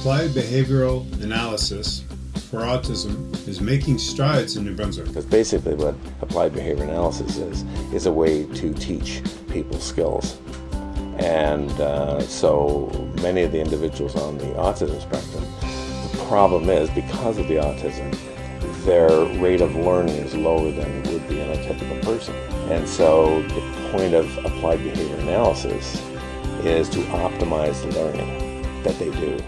Applied behavioral analysis for autism is making strides in New Brunswick. Because basically what applied behavior analysis is, is a way to teach people skills. And uh, so many of the individuals on the autism spectrum, the problem is because of the autism, their rate of learning is lower than it would be in a typical person. And so the point of applied behavior analysis is to optimize the learning that they do.